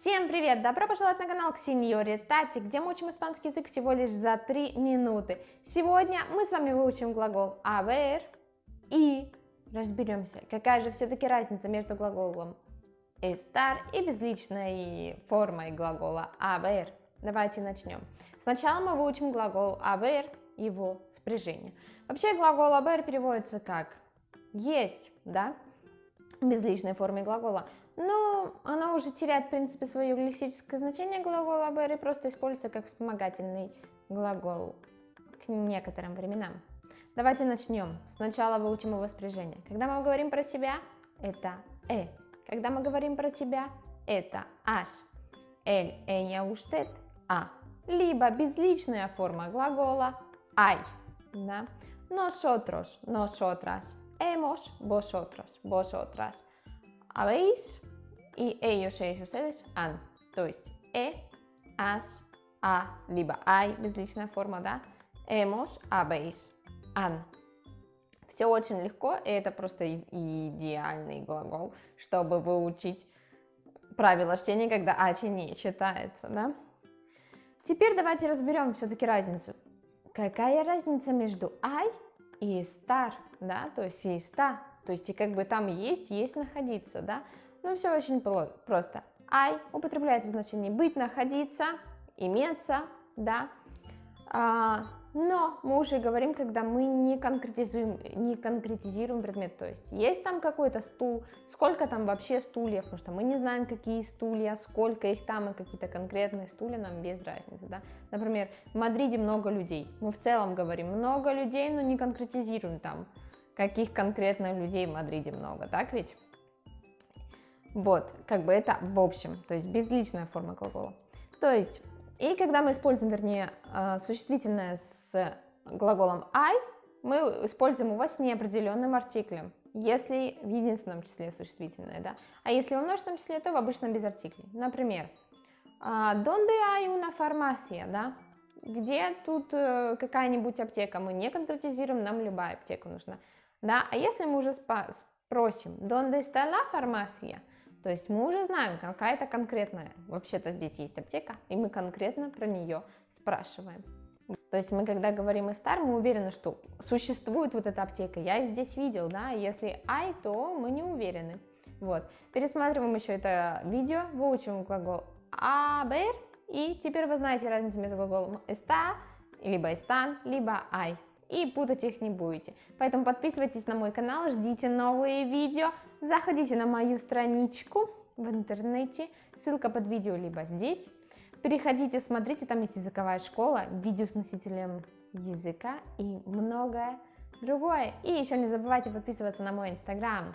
Всем привет! Добро пожаловать на канал Ксеньори Тати, где мы учим испанский язык всего лишь за 3 минуты. Сегодня мы с вами выучим глагол haber и разберемся, какая же все-таки разница между глаголом estar и безличной формой глагола haber. Давайте начнем. Сначала мы выучим глагол haber, его спряжение. Вообще глагол haber переводится как есть, да, безличной форме глагола. Но она уже теряет, в принципе, свое лексическое значение глагола и просто используется как вспомогательный глагол к некоторым временам. Давайте начнем. Сначала выучим его спряжение. Когда мы говорим про себя, это «э». Когда мы говорим про тебя, это «аш». «Эль», «ella», «usted», «а». Либо безличная форма глагола «ай». Да? Nosotros, nosotras, hemos, vosotros, vosotras, habéis, и ellos, ellos, ustedes, han. То есть э, as, а, либо ай, безличная форма, да, hemos, habéis, han. Все очень легко, и это просто идеальный глагол, чтобы выучить правила чтения, когда ачи не читается, да. Теперь давайте разберем все-таки разницу. Какая разница между ай и стар, да, то есть и ста, то есть и как бы там есть, есть находиться, да. Ну, все очень просто. I употребляется в значении быть, находиться, иметься, да. А, но мы уже говорим, когда мы не конкретизируем, не конкретизируем предмет, то есть есть там какой-то стул, сколько там вообще стульев, потому что мы не знаем, какие стулья, сколько их там, и какие-то конкретные стулья нам без разницы, да. Например, в Мадриде много людей, мы в целом говорим много людей, но не конкретизируем там, каких конкретно людей в Мадриде много, так ведь? Вот, как бы это в общем, то есть безличная форма глагола. То есть, и когда мы используем, вернее, э, существительное с глаголом I, мы используем его с неопределенным артиклем, если в единственном числе существительное, да. А если во множественном числе, то в обычном без артиклей. Например, «А, «Donde hay una farmacia?» да? Где тут э, какая-нибудь аптека? Мы не конкретизируем, нам любая аптека нужна. Да? А если мы уже спросим «Donde está la farmacia?» То есть мы уже знаем, какая-то конкретная, вообще-то здесь есть аптека, и мы конкретно про нее спрашиваем. То есть мы, когда говорим «стар», мы уверены, что существует вот эта аптека, я ее здесь видел, да, если «ай», то мы не уверены. Вот, пересматриваем еще это видео, выучим глагол «haber», и теперь вы знаете разницу между глаголом «está», либо «están», либо «ай» и путать их не будете. Поэтому подписывайтесь на мой канал, ждите новые видео, заходите на мою страничку в интернете, ссылка под видео либо здесь. Переходите, смотрите, там есть языковая школа, видео с носителем языка и многое другое. И еще не забывайте подписываться на мой инстаграм.